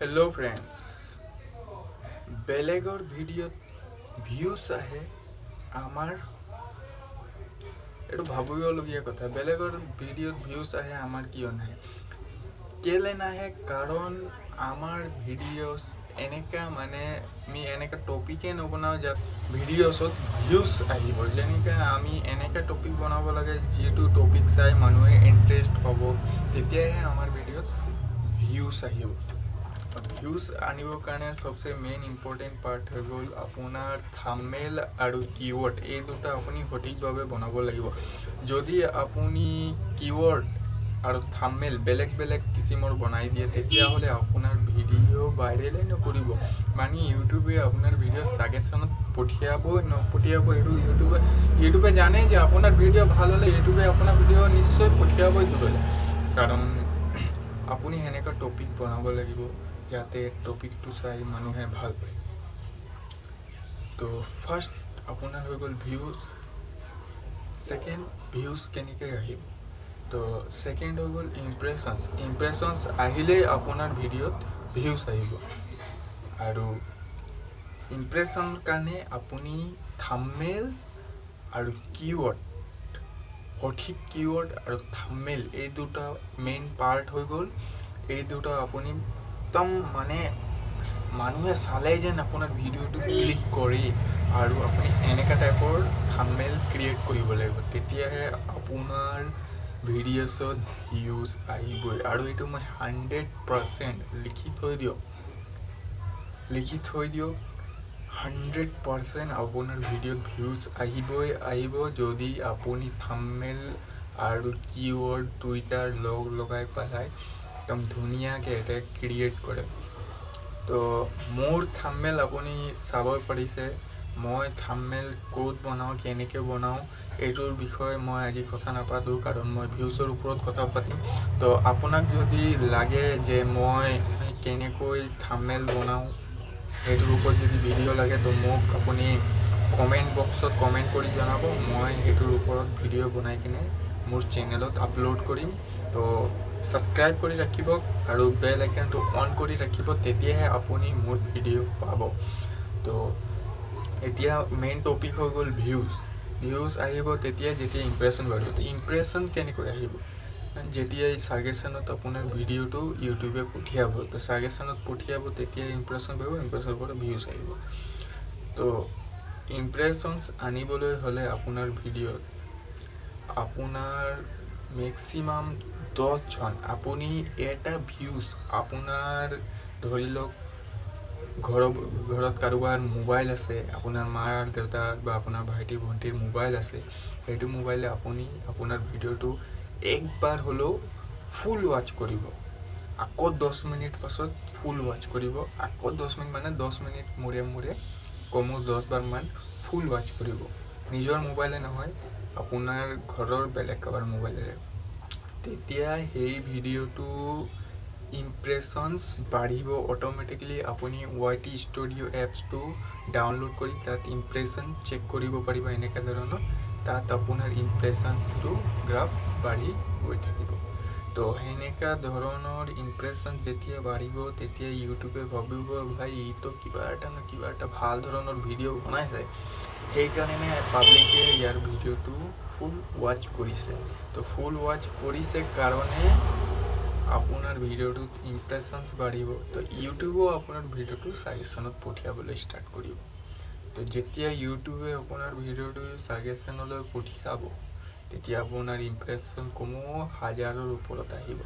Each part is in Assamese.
হেল্ল' ফ্ৰেণ্ডছ বেলেগৰ ভিডিঅ'ত ভিউজ আহে আমাৰ। এইটো ভাবিবলগীয়া কথা। বেলেগৰ ভিডিঅ'ত ভিউজ আহে আমাৰ কিয় নাহে? কেলে নাহে? কাৰণ আমাৰ ভিডিঅ'ছ এনেকা মানে আমি এনেকা টপিকে নবনাওঁ যাত ভিডিঅ'ছত ভিউজ আহিব। যেনেকৈ আমি এনেকা টপিক বনাব লাগে যিটো টপিক চাই মানুহে ইণ্টাৰেষ্ট হ'ব তেতিয়াহে আমাৰ ভিডিঅ'ত ভিউজ আহিব। ভিউজ আনিবৰ কাৰণে চবচে মেইন ইম্পৰ্টেণ্ট পাৰ্ট হৈ গ'ল আপোনাৰ থামেল আৰু কিৱৰ্ড এই দুটা আপুনি সঠিকভাৱে বনাব লাগিব। যদি আপুনি কিৱৰ্ড আৰু থামেল বেলেগ বেলেগ কিচিমৰ বনাই দিয়ে তেতিয়াহ'লে আপোনাৰ ভিডিঅ' ভাইৰেলেই নকৰিব। মানে ইউটিউবে আপোনাৰ ভিডিঅ' ছাগেশ্যনত পঠিয়াবই নপঠিয়াব এইটো ইউটিউবে ইউটিউবে জানে যে আপোনাৰ ভিডিঅ' ভাল হ'লে ইউটিউবে আপোনাৰ ভিডিঅ' নিশ্চয় পঠিয়াবই দূৰলৈ কাৰণ আপুনি সেনেকুৱা টপিক বনাব লাগিব। যাতে টপিকটো চাই মানুহে ভাল পায়। তো ফাৰ্ষ্ট আপোনাৰ হৈ গ'ল ভিউজ ছেকেণ্ড ভিউজ কেনেকৈ আহিব তো ছেকেণ্ড হৈ গ'ল ইমপ্ৰেশ্যনছ ইমপ্ৰেশ্যনছ আহিলেই আপোনাৰ ভিডিঅ'ত ভিউজ আহিব। আৰু ইমপ্ৰেশ্যন কাৰণে আপুনি থামেল আৰু কিৱৰ্ড সঠিক কিৱৰ্ড আৰু থামেল এই দুটা মেইন পাৰ্ট হৈ গ'ল। এই দুটা আপুনি একদম মানে মানুহে চালে যেন আপোনাৰ ভিডিঅ'টো ক্লিক কৰি আৰু আপুনি এনেকুৱা টাইপৰ থামেল ক্ৰিয়েট কৰিব লাগিব। তেতিয়াহে আপোনাৰ ভিডিঅ'ছত ভিউজ আহিবই। আৰু এইটো মই হাণ্ড্ৰেড পাৰ্চেণ্ট লিখি থৈ দিয়ক। লিখি থৈ দিয়ক হাণ্ড্ৰেড পাৰ্চেণ্ট আপোনাৰ ভিডিঅ'ত ভিউজ আহিবই আহিব যদি আপুনি থামেল আৰু কিৱৰ্ড দুইটাৰ লগ লগাই পেলাই একদম ধুনীয়াকৈ এটা ক্ৰিয়েট কৰে। তো মোৰ থামেল আপুনি চাব পাৰিছে মই থামেল ক'ত বনাওঁ কেনেকৈ বনাওঁ এইটোৰ বিষয়ে মই আজি কথা নাপাতোঁ কাৰণ মই ভিউজৰ ওপৰত কথা পাতিম। তো আপোনাক যদি লাগে যে মই কেনেকৈ থামেল বনাওঁ সেইটোৰ ওপৰত যদি ভিডিঅ' লাগে তো মোক আপুনি কমেণ্ট বক্সত কমেণ্ট কৰি জনাব মই সেইটোৰ ওপৰত ভিডিঅ' বনাই কিনে মোৰ চেনেলত আপলোড কৰিম। তো ছাবস্ক্ৰাইব কৰি ৰাখিব আৰু বেল আইকনটো অন কৰি ৰাখিব তেতিয়াহে আপুনি মোৰ ভিডিঅ' পাব। তো এতিয়া মেইন টপিক হৈ গ'ল ভিউজ ভিউজ আহিব তেতিয়া যেতিয়া ইমপ্ৰেশ্যন বাঢ়িব। তো ইমপ্ৰেশ্যন কেনেকৈ আহিব? যেতিয়াই ছাগেশ্যনত আপোনাৰ ভিডিঅ'টো ইউটিউবে পঠিয়াব তো ছাগেশ্যনত পঠিয়াব তেতিয়া ইমপ্ৰেশ্যন বাঢ়িব ইমপ্ৰেশ্যনৰ পৰা ভিউজ আহিব। তো ইমপ্ৰেশ্যনছ আনিবলৈ হ'লে আপোনাৰ ভিডিঅ'ত আপোনাৰ মেক্সিমাম দহজন আপুনি এটা ভিউজ আপোনাৰ ধৰি লওক ঘৰৰ ঘৰত কাৰোবাৰ মোবাইল আছে আপোনাৰ মাৰ দেউতাৰ বা আপোনাৰ ভাইটি ভণ্টিৰ মোবাইল আছে সেইটো মোবাইলে আপুনি আপোনাৰ ভিডিঅ'টো একবাৰ হ'লেও ফুল ৱাচ কৰিব। আকৌ দহ মিনিট পাছত ফুল ৱাচ কৰিব। আকৌ দহ মিনিট মানে দহ মিনিট মূৰে মূৰে কমেও দহবাৰমান ফুল ৱাচ কৰিব। নিজৰ মোবাইলে নহয় আপোনাৰ ঘৰৰ বেলেগ কাৰোবাৰ মোবাইলেৰে তেতিয়া সেই ভিডিঅ'টো ইমপ্ৰেশ্যনছ বাঢ়িব অট'মেটিকেলি আপুনি ৱাই টি ষ্টুডিঅ' এপছটো ডাউনলোড কৰি তাত ইমপ্ৰেশ্যন চেক কৰিব পাৰিব এনেকুৱা ধৰণৰ। তাত আপোনাৰ ইমপ্ৰেশ্যনছটো গ্ৰাফ বাঢ়ি গৈ থাকিব। তো সেনেকুৱা ধৰণৰ ইমপ্ৰেশ্যন যেতিয়া বাঢ়িব তেতিয়া ইউটিউবে ভাবিব ভাই ইটো কিবা এটা ন কিবা এটা ভাল ধৰণৰ ভিডিঅ' বনাইছে। সেইকাৰণে পাব্লিকে ইয়াৰ ভিডিঅ'টো ফুল ৱাচ কৰিছে। তো ফুল ৱাচ কৰিছে কাৰণে আপোনাৰ ভিডিঅ'টোত ইমপ্ৰেশ্যনছ বাঢ়িব। তো ইউটিউবেও আপোনাৰ ভিডিঅ'টো ছাজেশ্যনত পঠিয়াবলৈ ষ্টাৰ্ট কৰিব। তো যেতিয়া ইউটিউবে আপোনাৰ ভিডিঅ'টো ছাজেশ্যনলৈ পঠিয়াব তেতিয়া আপোনাৰ ইমপ্ৰেশ্যন কমেও হাজাৰৰ ওপৰত আহিব।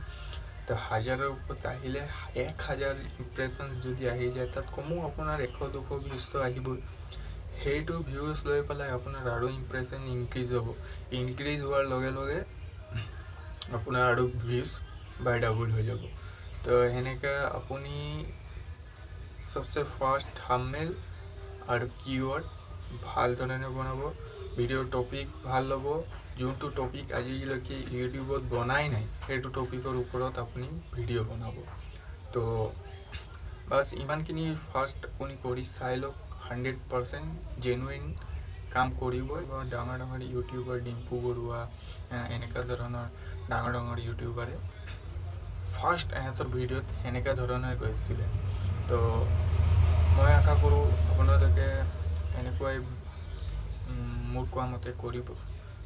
তো হাজাৰৰ ওপৰত আহিলে এক হাজাৰ ইমপ্ৰেশ্যন যদি আহি যায় তাত কমেও আপোনাৰ এশ দুশ ভিউজটো আহিবই। সেইটো ভিউজ লৈ পেলাই আপোনাৰ আৰু ইমপ্ৰেশ্যন ইনক্ৰিজ হ'ব। ইনক্ৰিজ হোৱাৰ লগে লগে আপোনাৰ আৰু ভিউজ বাই ডাবল হৈ যাব। তো সেনেকৈ আপুনি চবচে ফাৰ্ষ্ট থামেল আৰু কিৱৰ্ড ভাল ধৰণে বনাব। ভিডিঅ'ৰ টপিক ভাল ল'ব। যোনটো টপিক আজিলৈকে ইউটিউবত বনাই নাই সেইটো টপিকৰ ওপৰত আপুনি ভিডিঅ' বনাব। তো বাছ ইমানখিনি ফাৰ্ষ্ট আপুনি কৰি চাই লওক হাণ্ড্ৰেড পাৰ্চেণ্ট জেনুইন কাম কৰিব। ডাঙৰ ডাঙৰ ইউটিউবাৰ ডিম্পু বৰুৱা এনেকুৱা ধৰণৰ ডাঙৰ ডাঙৰ ইউটিউবাৰে ফাৰ্ষ্ট এহেঁতৰ ভিডিঅ'ত সেনেকুৱা ধৰণে কৈছিলে তো মই আশা কৰোঁ আপোনালোকে এনেকুৱাই মোৰ কোৱা মতে কৰিব।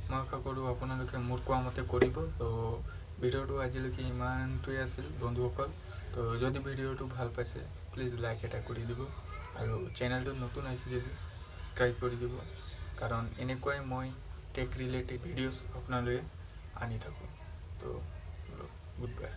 মই আশা কৰোঁ আপোনালোকে মোৰ কোৱা মতে কৰিব। তো ভিডিঅ'টো আজিলৈকে ইমানটোৱে আছিল বন্ধুসকল। তো যদি ভিডিঅ'টো ভাল পাইছে প্লিজ লাইক এটা কৰি দিব। আৰু চেনেলটো নতুন আহিছে যদি ছাবস্ক্ৰাইব কৰি দিব। কাৰণ এনেকুৱাই মই টেক ৰিলেটেড ভিডিঅ'ছ আপোনালোকে আনি থাকোঁ। তো গুড বাই